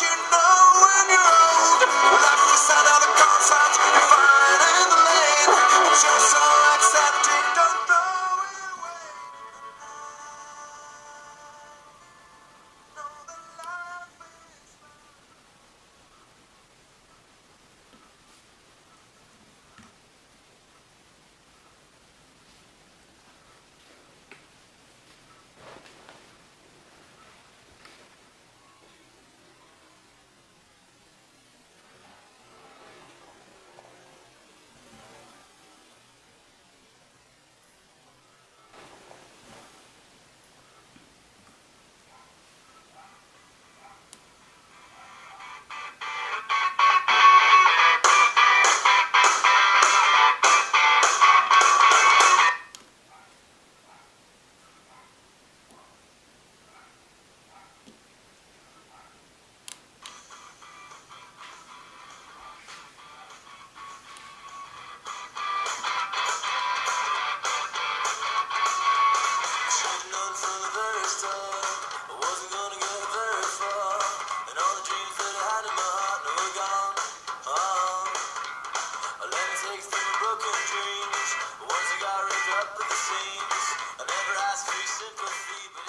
you know broken dreams. Ones that got ripped up at the seams. I never asked for sympathy, but